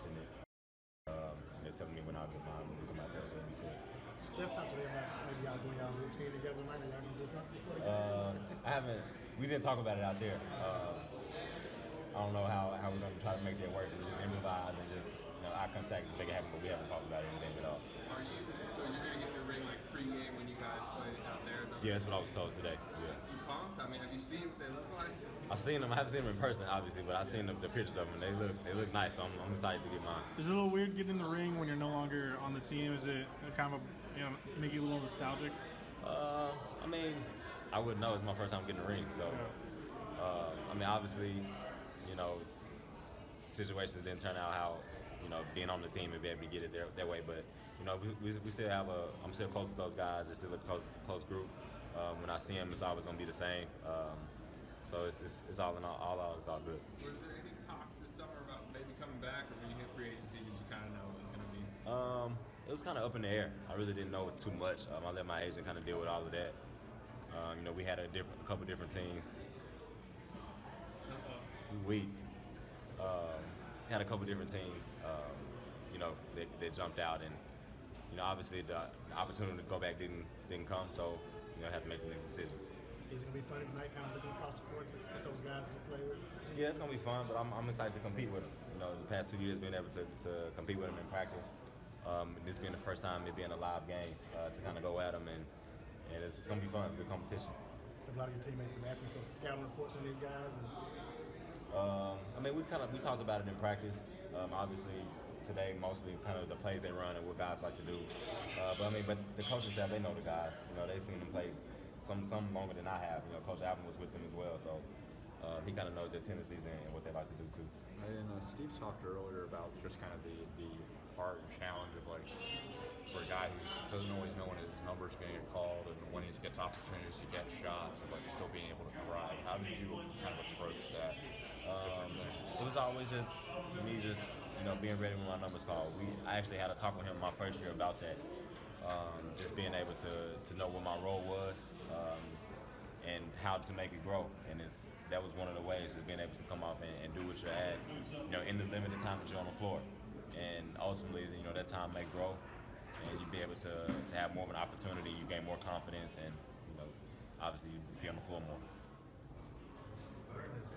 mentioned it. Um, they're telling me when I'll get mine when we come out there, so it'll be cool. Steph talked to me about maybe y'all doing y'all routine together tonight. Are y'all gonna do something before the game? Uh, I haven't. We didn't talk about it out there. Uh, I don't know how, how we're gonna try to make that work. We just improvise and just you know eye contact just make it happen. But we haven't talked about anything at all. Are you so you're gonna get your ring like pregame when you guys play out there? Is that Yeah, that's what I was told today. Yeah. You pumped? I mean, have you seen what they look like? I've seen them. I haven't seen them in person, obviously, but I've seen the, the pictures of them. They look they look nice. So I'm, I'm excited to get mine. Is it a little weird getting in the ring when you're no longer on the team? Is it kind of a, you know make you a little nostalgic? Uh, I mean, I wouldn't know. It's my first time getting a ring, so. Uh, I mean, obviously, you know, situations didn't turn out how, you know, being on the team and be able to get it there that way. But you know, we, we, we still have a. I'm still close to those guys. It's still a close close group. Um, when I see them, it's always gonna be the same. Um, so it's, it's, it's all in all, all out. It's all good. Was there any talks this summer about maybe coming back, or when you hit free agency, did you kind of know it was going to be? Um, it was kind of up in the air. I really didn't know too much. Um, I let my agent kind of deal with all of that. Um, you know, we had a different, a couple different teams. We Um, had a couple different teams. Um, you know, that, that jumped out, and you know, obviously the, the opportunity to go back didn't didn't come. So you know, I had to make the next decision. Is it gonna be funny tonight, kind of looking across the court at those guys that you play with? Yeah, it's gonna be fun, but I'm, I'm excited to compete with them. You know, the past two years being able to, to compete with them in practice, um, this being the first time it being a live game uh, to kind of go at them, and and it's, it's gonna be fun. It's a good competition. A lot of your teammates have been asking for scouting reports on these guys, and Um, I mean, we kind of we talked about it in practice. Um, obviously, today mostly kind of the plays they run and what guys like to do. Uh, but I mean, but the coaches staff they know the guys. You know, they've seen them play some some longer than I have. You know, Coach Alvin was with them as well, so uh, he kind of knows their tendencies and, and what they like to do too. And uh, Steve talked earlier about just kind of the, the art and challenge of like for a guy who doesn't always know when his number's going to get called and when he gets opportunities to get shots and like still being able to thrive. How do you kind of approach that? Um, it was always just me, just you know, being ready when my numbers called. We I actually had a talk with him my first year about that. Um, just being able to to know what my role was um, and how to make it grow. And it's that was one of the ways, is being able to come off and, and do what you're asked. You know, in the limited time that you're on the floor, and ultimately, you know, that time may grow, and you'd be able to to have more of an opportunity. You gain more confidence, and you know, obviously, you be on the floor more. Thanks,